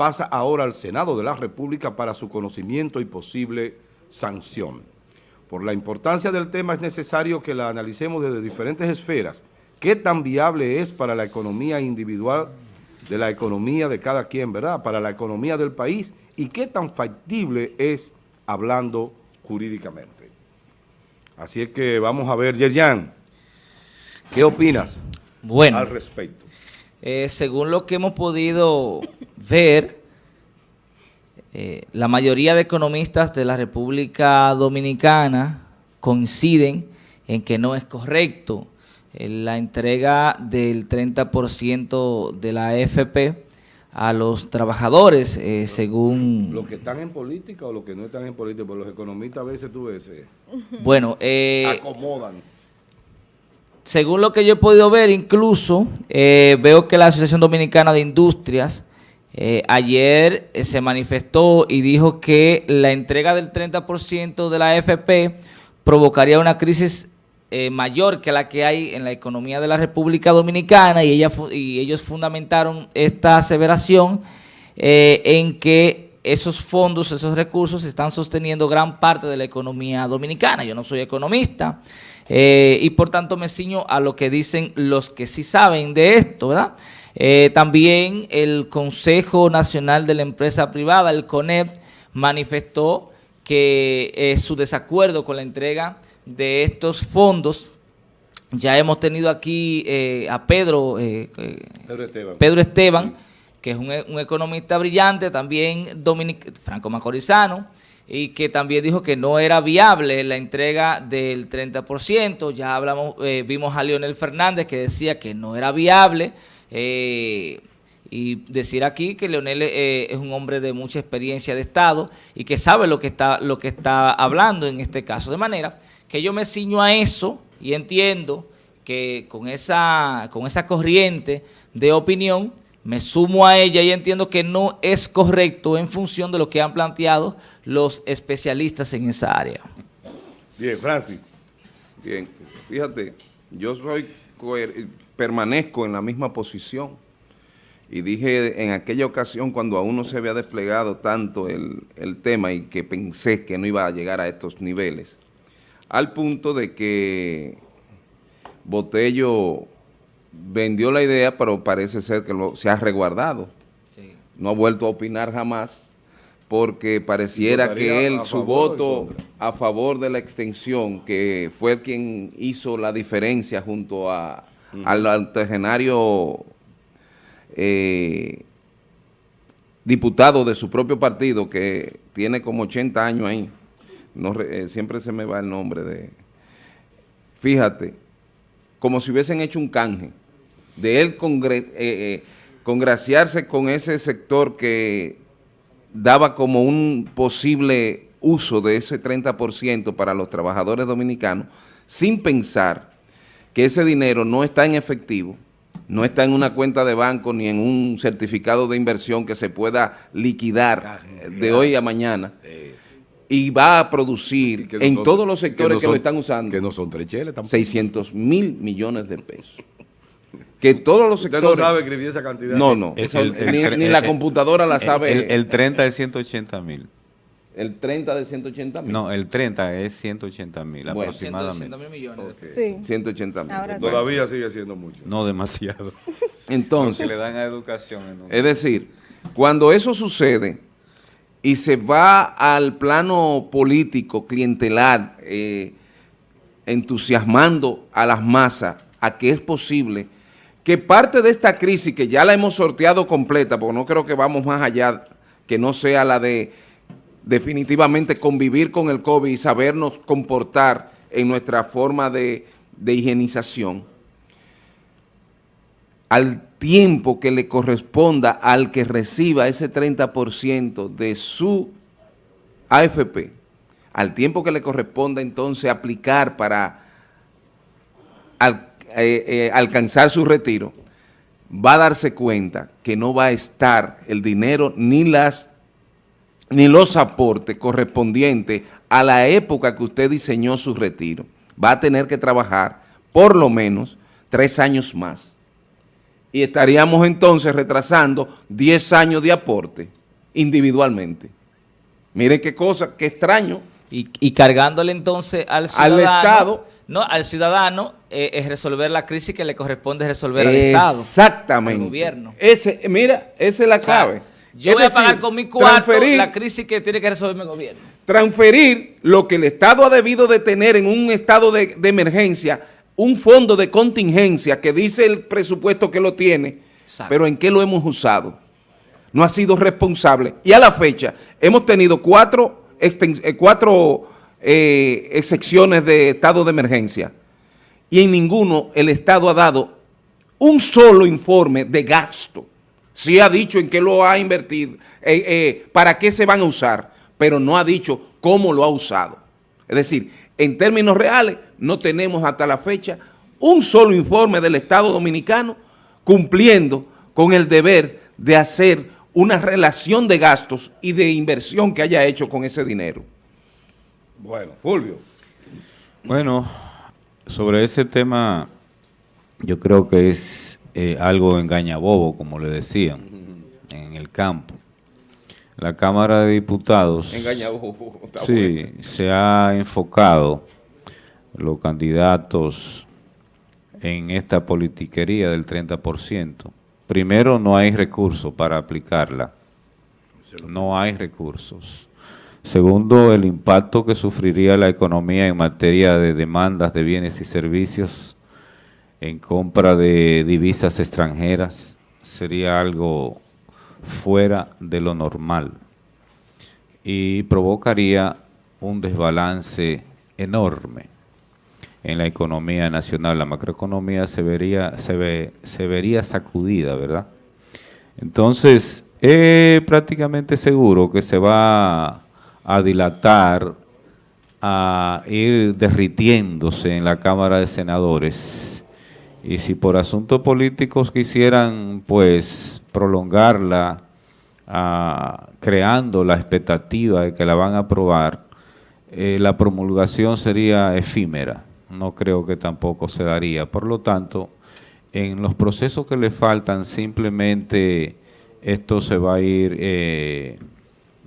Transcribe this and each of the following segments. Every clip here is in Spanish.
pasa ahora al Senado de la República para su conocimiento y posible sanción. Por la importancia del tema es necesario que la analicemos desde diferentes esferas. ¿Qué tan viable es para la economía individual, de la economía de cada quien, verdad? Para la economía del país y qué tan factible es hablando jurídicamente. Así es que vamos a ver, Yerjan, ¿qué opinas bueno, al respecto? Eh, según lo que hemos podido ver, eh, la mayoría de economistas de la República Dominicana coinciden en que no es correcto eh, la entrega del 30% de la AFP a los trabajadores, eh, según... ¿Los que están en política o los que no están en política? Porque los economistas a veces tú ves... Bueno, eh, acomodan. Según lo que yo he podido ver, incluso veo que la Asociación Dominicana de Industrias eh, ayer eh, se manifestó y dijo que la entrega del 30% de la AFP provocaría una crisis eh, mayor que la que hay en la economía de la República Dominicana y ellos fundamentaron esta aseveración en que esos fondos, esos recursos están sosteniendo gran parte de la economía dominicana. Yo no soy economista y por tanto me ciño a lo que dicen los que sí saben de esto, ¿verdad?, eh, también el Consejo Nacional de la Empresa Privada, el CONEP, manifestó que eh, su desacuerdo con la entrega de estos fondos. Ya hemos tenido aquí eh, a Pedro, Pedro Esteban, que es un, economista brillante, también franco macorizano, y que también dijo que no era viable la entrega del 30%. Ya hablamos, vimos a Leonel Fernández que decía que no era viable, eh, y decir aquí que Leonel eh, es un hombre de mucha experiencia de Estado y que sabe lo que está lo que está hablando en este caso. De manera que yo me ciño a eso y entiendo que con esa, con esa corriente de opinión me sumo a ella y entiendo que no es correcto en función de lo que han planteado los especialistas en esa área. Bien, Francis. Bien, fíjate, yo soy permanezco en la misma posición. Y dije en aquella ocasión cuando aún no se había desplegado tanto el, tema y que pensé que no iba a llegar a estos niveles, al punto de que Botello vendió la idea, pero parece ser que lo, se ha reguardado. No ha vuelto a opinar jamás, porque pareciera que él, su voto a favor de la extensión, que fue quien hizo la diferencia junto a al octogenario eh, diputado de su propio partido que tiene como 80 años ahí, no, eh, siempre se me va el nombre de... Fíjate, como si hubiesen hecho un canje, de él eh, congraciarse con ese sector que daba como un posible uso de ese 30% para los trabajadores dominicanos, sin pensar que ese dinero no está en efectivo, no está en una cuenta de banco ni en un certificado de inversión que se pueda liquidar de hoy a mañana y va a producir en todos los sectores que, lo están usando que no son trecheles 600 mil millones de pesos que todos los sectores... Usted no sabe escribir esa cantidad. No, no, ni, la computadora la sabe. El, el 30 de 180 mil. El 30 de 180 mil. No, el 30 es 180 mil aproximadamente. 180 mil millones. Sí. 180 mil. Todavía sigue siendo mucho. No demasiado. Entonces. le dan a educación. Es decir, cuando eso sucede y se va al plano político, clientelar, eh, entusiasmando a las masas a que es posible que parte de esta crisis, que ya la hemos sorteado completa, porque no creo que vamos más allá, que no sea la de definitivamente convivir con el COVID y sabernos comportar en nuestra forma de, higienización, al tiempo que le corresponda al que reciba ese 30% de su AFP, al tiempo que le corresponda entonces aplicar para eh, eh, alcanzar su retiro, va a darse cuenta que no va a estar el dinero ni las ni los aportes correspondientes a la época que usted diseñó su retiro. Va a tener que trabajar por lo menos tres años más y estaríamos entonces retrasando 10 años de aporte individualmente. Miren qué cosa, qué extraño. Y, y cargándole entonces al ciudadano. Al Estado. No, al ciudadano eh, es resolver la crisis que le corresponde resolver al Estado. Exactamente. Al gobierno. Ese, mira, esa es la clave. yo Es voy a pagar con mi cuarto la crisis que tiene que resolver el gobierno. transferir lo que el Estado ha debido de tener en un estado de, de emergencia, un fondo de contingencia que dice el presupuesto que lo tiene, Exacto. pero ¿en qué lo hemos usado? No ha sido responsable. Y a la fecha hemos tenido cuatro, eh, cuatro eh, excepciones de estado de emergencia y en ninguno el Estado ha dado un solo informe de gasto. Sí ha dicho en qué lo ha invertido, eh, eh, para qué se van a usar, pero no ha dicho cómo lo ha usado. Es decir, en términos reales, no tenemos hasta la fecha un solo informe del Estado Dominicano cumpliendo con el deber de hacer una relación de gastos y de inversión que haya hecho con ese dinero. Bueno, Fulvio. Bueno, sobre ese tema, yo creo que es eh, algo engañabobo, como le decían, en el campo. La Cámara de Diputados sí, bueno. se ha enfocado los candidatos en esta politiquería del 30%. Primero, no hay recursos para aplicarla. No hay recursos. Segundo, el impacto que sufriría la economía en materia de demandas de bienes y servicios en compra de divisas extranjeras sería algo fuera de lo normal y provocaría un desbalance enorme en la economía nacional. La macroeconomía se vería, se ve, se vería sacudida, ¿verdad? Entonces, es prácticamente seguro que se va a dilatar, a ir derritiéndose en la Cámara de Senadores. Y si por asuntos políticos quisieran, pues, prolongarla, ah, creando la expectativa de que la van a aprobar, eh, la promulgación sería efímera. No creo que tampoco se daría. Por lo tanto, en los procesos que le faltan, simplemente esto se va a ir eh,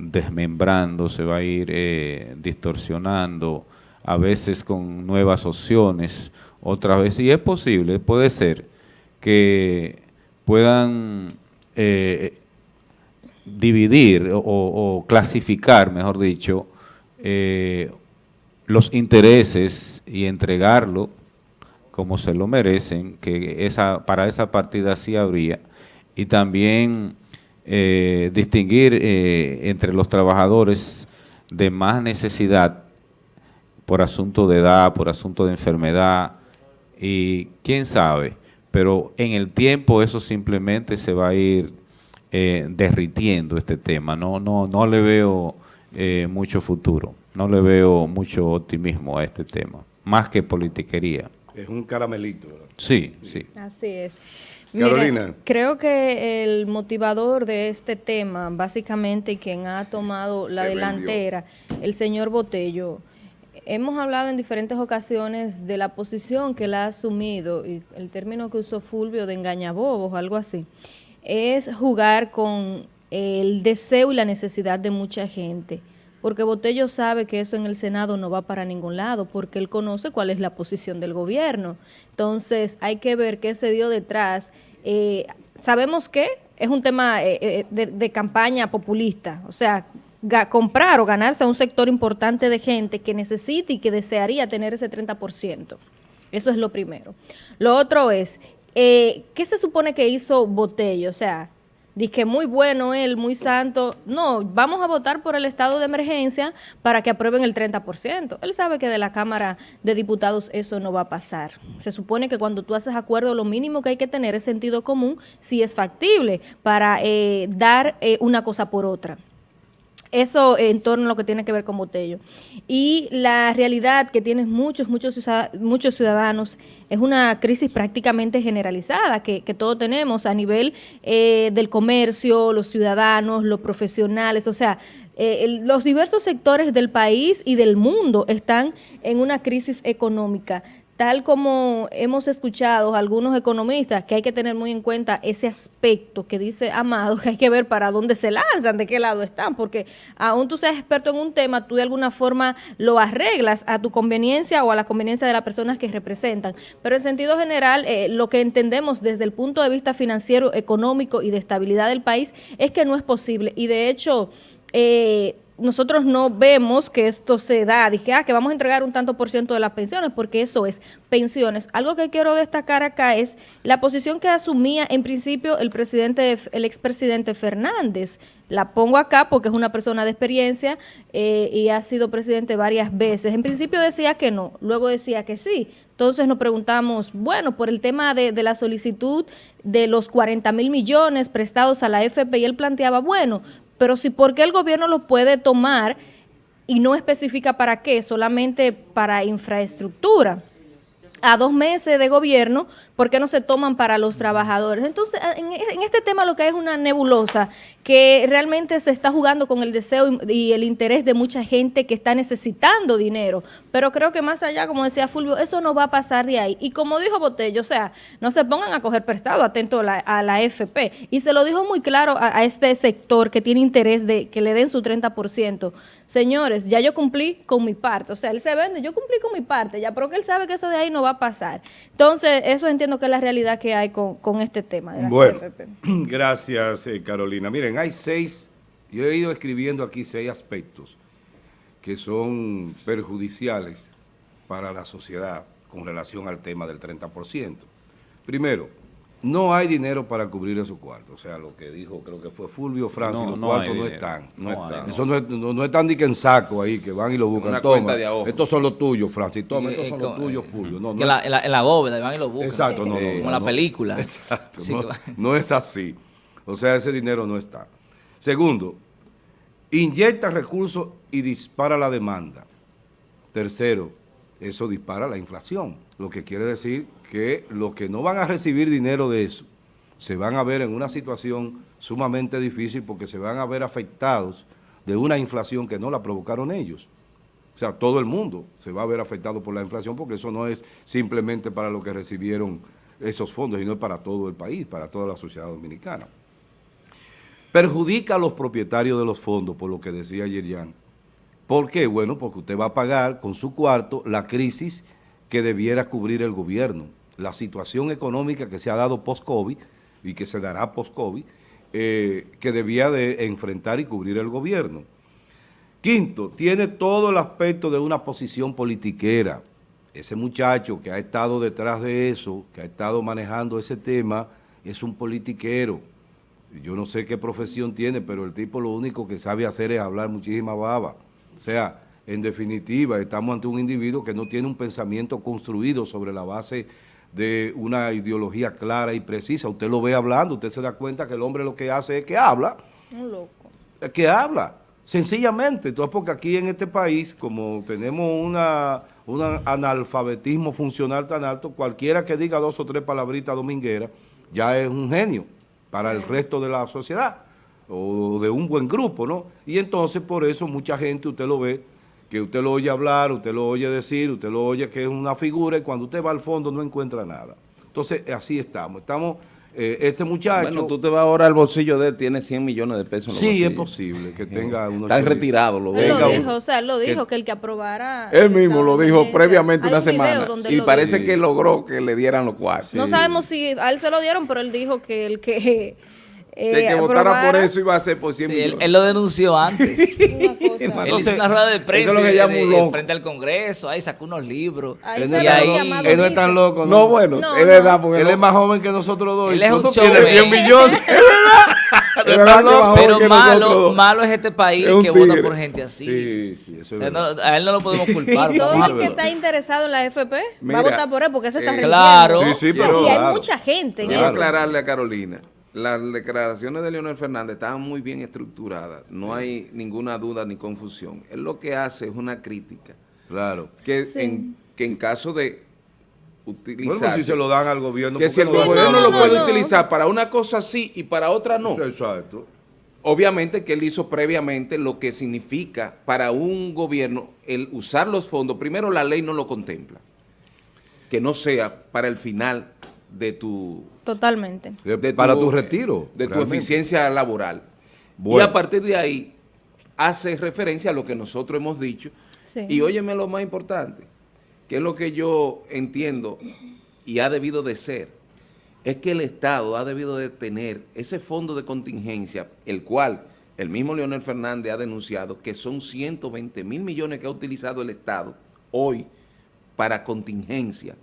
desmembrando, se va a ir eh, distorsionando, a veces con nuevas opciones, otras veces, y es posible, puede ser que puedan eh, dividir o, clasificar, mejor dicho, eh, los intereses y entregarlo como se lo merecen, que esa para esa partida sí habría, y también eh, distinguir eh, entre los trabajadores de más necesidad por asunto de edad, por asunto de enfermedad, y quién sabe, pero en el tiempo eso simplemente se va a ir eh, derritiendo este tema, no, no, no le veo eh, mucho futuro, no le veo mucho optimismo a este tema, más que politiquería. Es un caramelito. ¿verdad? Sí, sí. Así es. Carolina. Mira, creo que el motivador de este tema, básicamente quien ha tomado la Se delantera, el señor Botello, hemos hablado en diferentes ocasiones de la posición que él ha asumido, y el término que usó Fulvio de engañabobos o algo así, es jugar con el deseo y la necesidad de mucha gente. Porque Botello sabe que eso en el Senado no va para ningún lado, porque él conoce cuál es la posición del gobierno. Entonces, hay que ver qué se dio detrás. Eh, Sabemos que es un tema eh, eh, de, de campaña populista, o sea, comprar o ganarse a un sector importante de gente que necesita y que desearía tener ese 30%. Eso es lo primero. Lo otro es, eh, ¿qué se supone que hizo Botello? O sea, Dice muy bueno él, muy santo. No, vamos a votar por el estado de emergencia para que aprueben el 30%. Él sabe que de la Cámara de Diputados eso no va a pasar. Se supone que cuando tú haces acuerdo, lo mínimo que hay que tener es sentido común, si es factible, para eh, dar eh, una cosa por otra. Eso en torno a lo que tiene que ver con Botello. Y la realidad que tienen muchos, muchos, muchos ciudadanos es una crisis prácticamente generalizada que, que todos tenemos a nivel eh, del comercio, los ciudadanos, los profesionales, o sea, eh, los diversos sectores del país y del mundo están en una crisis económica tal como hemos escuchado algunos economistas, que hay que tener muy en cuenta ese aspecto que dice Amado, que hay que ver para dónde se lanzan, de qué lado están, porque aún tú seas experto en un tema, tú de alguna forma lo arreglas a tu conveniencia o a la conveniencia de las personas que representan. Pero en sentido general, eh, lo que entendemos desde el punto de vista financiero, económico y de estabilidad del país es que no es posible. Y de hecho, eh, nosotros no vemos que esto se da, dije, ah, que vamos a entregar un tanto por ciento de las pensiones, porque eso es pensiones. Algo que quiero destacar acá es la posición que asumía en principio el presidente, el expresidente Fernández. La pongo acá porque es una persona de experiencia eh, y ha sido presidente varias veces. En principio decía que no, luego decía que sí. Entonces nos preguntamos, bueno, por el tema de, de la solicitud de los 40 mil millones prestados a la FP, y él planteaba, bueno, pero si por qué el gobierno lo puede tomar y no especifica para qué, solamente para infraestructura. A dos meses de gobierno, ¿por qué no se toman para los trabajadores? Entonces, en, este tema lo que hay es una nebulosa que realmente se está jugando con el deseo y, el interés de mucha gente que está necesitando dinero. Pero creo que más allá, como decía Fulvio, eso no va a pasar de ahí. Y como dijo Botello, o sea, no se pongan a coger prestado, atento a la, FP. Y se lo dijo muy claro a, a, este sector que tiene interés de que le den su 30%. Señores, ya yo cumplí con mi parte. O sea, él se vende, yo cumplí con mi parte, ya, pero que él sabe que eso de ahí no va a pasar. Entonces, eso entiendo que es la realidad que hay con, este tema. De bueno, gracias eh, Carolina. Miren, hay seis, yo he ido escribiendo aquí seis aspectos que son perjudiciales para la sociedad con relación al tema del 30%. Primero, no hay dinero para cubrir esos cuartos. O sea, lo que dijo, creo que fue Fulvio Francis, los cuartos no están. No, están. Eso no, no, no, están ni que en saco ahí, que van y lo buscan. Una toma, estos son los tuyos, Francis. Toma, estos son los tuyos, Fulvio. No, en, la, en, la, bóveda, van y lo buscan. Exacto, no, no. Como la película. Exacto, no, es así. O sea, ese dinero no está. Segundo, inyecta recursos y dispara la demanda. Tercero, eso dispara la inflación, lo que quiere decir que los que no van a recibir dinero de eso se van a ver en una situación sumamente difícil porque se van a ver afectados de una inflación que no la provocaron ellos. O sea, todo el mundo se va a ver afectado por la inflación porque eso no es simplemente para los que recibieron esos fondos, sino para todo el país, para toda la sociedad dominicana. Perjudica a los propietarios de los fondos, por lo que decía Yerian. ¿Por qué? Bueno, porque usted va a pagar con su cuarto la crisis que debiera cubrir el gobierno la situación económica que se ha dado post-COVID y que se dará post-COVID, eh, que debía de enfrentar y cubrir el gobierno. Quinto, tiene todo el aspecto de una posición politiquera. Ese muchacho que ha estado detrás de eso, que ha estado manejando ese tema, es un politiquero. Yo no sé qué profesión tiene, pero el tipo lo único que sabe hacer es hablar muchísima baba. O sea, en definitiva, estamos ante un individuo que no tiene un pensamiento construido sobre la base de una ideología clara y precisa. Usted lo ve hablando, usted se da cuenta que el hombre lo que hace es que habla. Un loco. Que habla, sencillamente. Entonces, porque aquí en este país, como tenemos una, un analfabetismo funcional tan alto, cualquiera que diga dos o tres palabritas domingueras ya es un genio para el resto de la sociedad o de un buen grupo, ¿no? Y entonces, por eso, mucha gente, usted lo ve, que usted lo oye hablar, usted lo oye decir, usted lo oye que es una figura y cuando usted va al fondo no encuentra nada. Entonces, así estamos. Estamos, eh, este muchacho... Bueno, tú te vas ahora al bolsillo de él, tiene 100 millones de pesos en Sí, es posible que tenga unos... Está retirado. Lo, él lo dijo, o sea, él lo dijo, que, el que aprobara... Él mismo lo dijo previamente una semana. Y parece que logró que le dieran los cuartos. No sabemos si a él se lo dieron, pero él dijo que el que que que votara por eso iba a ser por 100 Él, él, lo denunció antes. él hizo una rueda de prensa es lo frente al Congreso, ahí sacó unos libros. él, no es tan loco. No, bueno, es verdad. Porque él es más joven que nosotros dos. Él es un tiene 100 millones. es verdad. Pero malo, malo es este país que vota por gente así. Sí, sí, eso es A él no lo podemos culpar. Y todo el que está interesado en la FP va a votar por él porque se está Claro. Sí, sí, pero Y hay mucha gente. Quiero aclararle a Carolina las declaraciones de Leonel Fernández estaban muy bien estructuradas, no hay ninguna duda ni confusión. Él lo que hace es una crítica. Claro. Que, en, que en caso de utilizar... Bueno, si se lo dan al gobierno... Que si el gobierno no, lo puede utilizar para una cosa sí y para otra no. Exacto. Obviamente que él hizo previamente lo que significa para un gobierno el usar los fondos. Primero, la ley no lo contempla. que no sea para el final de tu... Totalmente. De, para tu, retiro. De tu eficiencia laboral. Y a partir de ahí hace referencia a lo que nosotros hemos dicho. Y óyeme lo más importante, que es lo que yo entiendo y ha debido de ser, es que el Estado ha debido de tener ese fondo de contingencia, el cual el mismo Leonel Fernández ha denunciado que son 120 mil millones que ha utilizado el Estado hoy para contingencia,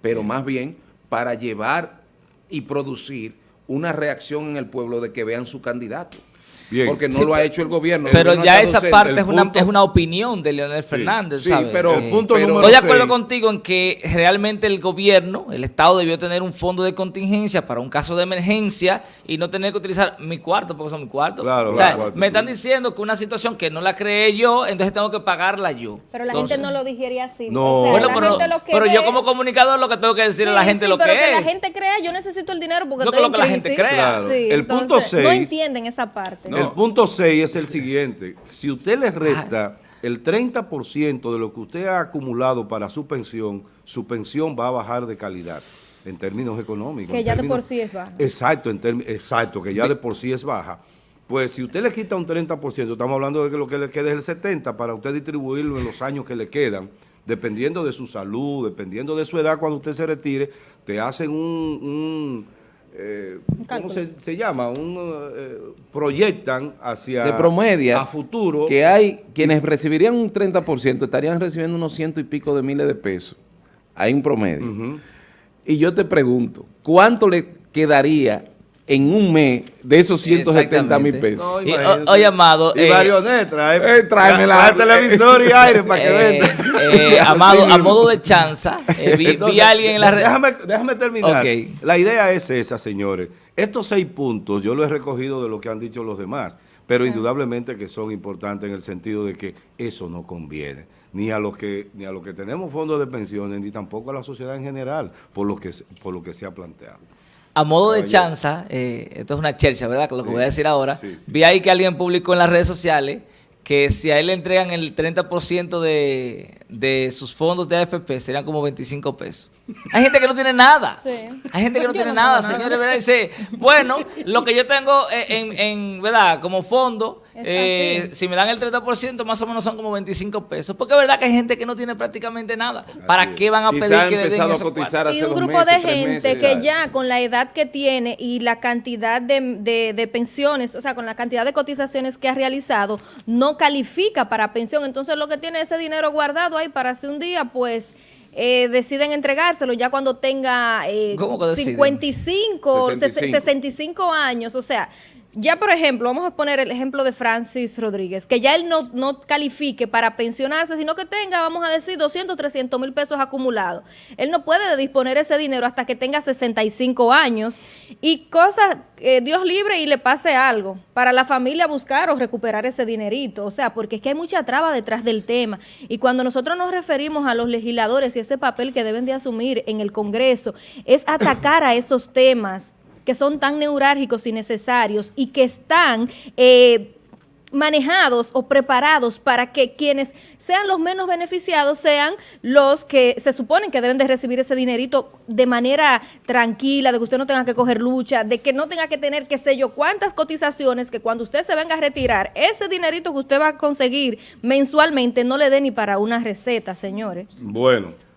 pero más bien para llevar y producir una reacción en el pueblo de que vean su candidato. Porque no lo ha hecho el gobierno. Pero ya esa parte es una, es una opinión de Leonel Fernández, sí, pero el punto número Estoy de acuerdo contigo en que realmente el gobierno, el Estado debió tener un fondo de contingencia para un caso de emergencia y no tener que utilizar mi cuarto porque son mi cuarto. Claro, o sea, me están diciendo que una situación que no la creé yo, entonces tengo que pagarla yo. Pero la gente no lo digería así. No. bueno, pero, yo como comunicador lo que tengo que decirle a la gente lo que, pero que la gente crea, yo necesito el dinero porque no estoy que lo que la gente crea. el punto 6. No entienden esa parte. El punto 6 es el siguiente. Si usted le resta el 30% de lo que usted ha acumulado para su pensión, su pensión va a bajar de calidad en términos económicos. Que ya de por sí es baja. Exacto, en exacto, que ya de por sí es baja. Pues si usted le quita un 30%, estamos hablando de que lo que le queda es el 70% para usted distribuirlo en los años que le quedan, dependiendo de su salud, dependiendo de su edad cuando usted se retire, te hacen un eh, ¿cómo se, llama? Un, eh, proyectan hacia se promedia a futuro que hay quienes recibirían un 30% estarían recibiendo unos ciento y pico de miles de pesos. Hay un promedio. Y yo te pregunto, ¿cuánto le quedaría en un mes de esos 170 mil pesos. oye, Amado. Y eh, trae, eh, tráeme la, televisor y aire para que eh, venda. Eh, amado, a modo de chanza, vi, a alguien en la red. Déjame, déjame terminar. La idea es esa, señores. Estos seis puntos yo lo he recogido de lo que han dicho los demás, pero indudablemente que son importantes en el sentido de que eso no conviene ni a los que ni a los que tenemos fondos de pensiones ni tampoco a la sociedad en general por lo que por lo que se ha planteado. A modo de chanza, eh, esto es una chercha, ¿verdad? Lo que voy a decir ahora. Vi ahí que alguien publicó en las redes sociales que si a él le entregan el 30% de, de sus fondos de AFP, serían como 25 pesos. Hay gente que no tiene nada. Hay gente que no tiene nada, señores, ¿verdad? Dice, bueno, lo que yo tengo en, en ¿verdad? Como fondo, eh, si me dan el 30%, más o menos son como 25 pesos. Porque es verdad que hay gente que no tiene prácticamente nada. ¿Para qué van a pedir que le den eso? Y un grupo de gente que ya con la edad que tiene y la cantidad de, de pensiones, o sea, con la cantidad de cotizaciones que ha realizado, no califica para pensión. Entonces lo que tiene ese dinero guardado ahí para hace un día, pues eh, deciden entregárselo ya cuando tenga eh, 55, 65 años, o sea, ya por ejemplo, vamos a poner el ejemplo de Francis Rodríguez, que ya él no, no califique para pensionarse, sino que tenga, vamos a decir, 200, 300 mil pesos acumulados. Él no puede disponer ese dinero hasta que tenga 65 años y cosas, eh, Dios libre y le pase algo, para la familia buscar o recuperar ese dinerito. O sea, porque es que hay mucha traba detrás del tema. Y cuando nosotros nos referimos a los legisladores y ese papel que deben de asumir en el Congreso, es atacar a esos temas que son tan neurálgicos y necesarios y que están... Eh, manejados o preparados para que quienes sean los menos beneficiados sean los que se suponen que deben de recibir ese dinerito de manera tranquila, de que usted no tenga que coger lucha, de que no tenga que tener, qué sé yo, cuántas cotizaciones, que cuando usted se venga a retirar, ese dinerito que usted va a conseguir mensualmente no le dé ni para una receta, señores. Bueno.